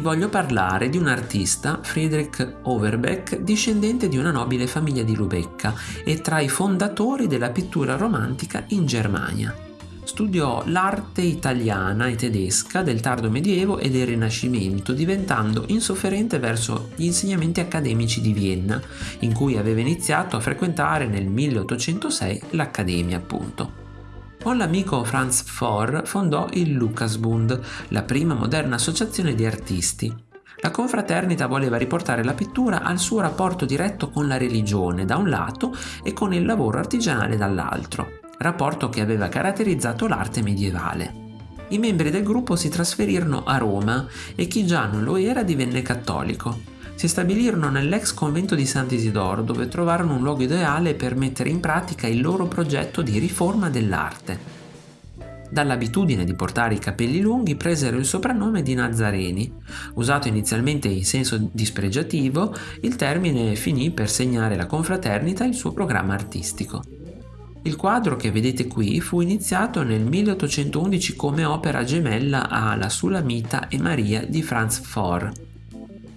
vi voglio parlare di un artista, Friedrich Overbeck, discendente di una nobile famiglia di Lubecca e tra i fondatori della pittura romantica in Germania. Studiò l'arte italiana e tedesca del tardo medioevo e del Rinascimento, diventando insofferente verso gli insegnamenti accademici di Vienna, in cui aveva iniziato a frequentare nel 1806 l'Accademia appunto. Con l'amico Franz Fohr fondò il Lukasbund, la prima moderna associazione di artisti. La confraternita voleva riportare la pittura al suo rapporto diretto con la religione da un lato e con il lavoro artigianale dall'altro, rapporto che aveva caratterizzato l'arte medievale. I membri del gruppo si trasferirono a Roma e chi già non lo era divenne cattolico si stabilirono nell'ex convento di Sant'Isidoro dove trovarono un luogo ideale per mettere in pratica il loro progetto di riforma dell'arte. Dall'abitudine di portare i capelli lunghi presero il soprannome di Nazareni. Usato inizialmente in senso dispregiativo, il termine finì per segnare la confraternita e il suo programma artistico. Il quadro che vedete qui fu iniziato nel 1811 come opera gemella a La Sulamita e Maria di Franz Fohr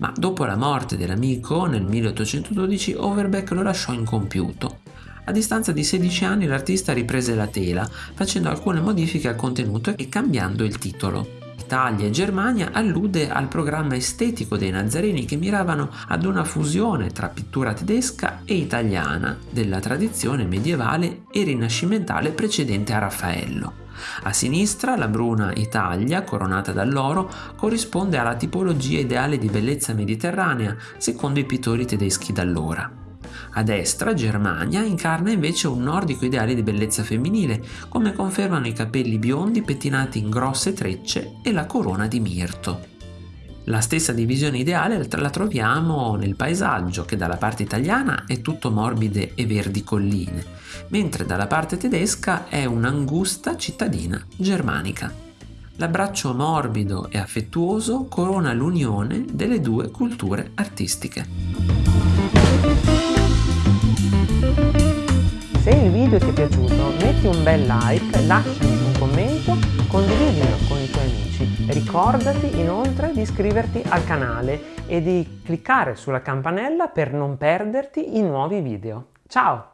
ma dopo la morte dell'amico nel 1812 Overbeck lo lasciò incompiuto. A distanza di 16 anni l'artista riprese la tela, facendo alcune modifiche al contenuto e cambiando il titolo. Italia e Germania allude al programma estetico dei Nazareni che miravano ad una fusione tra pittura tedesca e italiana della tradizione medievale e rinascimentale precedente a Raffaello. A sinistra la bruna Italia, coronata dall'oro, corrisponde alla tipologia ideale di bellezza mediterranea, secondo i pittori tedeschi d'allora. A destra Germania incarna invece un nordico ideale di bellezza femminile, come confermano i capelli biondi pettinati in grosse trecce e la corona di mirto. La stessa divisione ideale la troviamo nel paesaggio che dalla parte italiana è tutto morbide e verdi colline, mentre dalla parte tedesca è un'angusta cittadina germanica. L'abbraccio morbido e affettuoso corona l'unione delle due culture artistiche. Video ti è piaciuto metti un bel like, lasciami un commento, condividilo con i tuoi amici Ricordati inoltre di iscriverti al canale e di cliccare sulla campanella per non perderti i nuovi video. Ciao!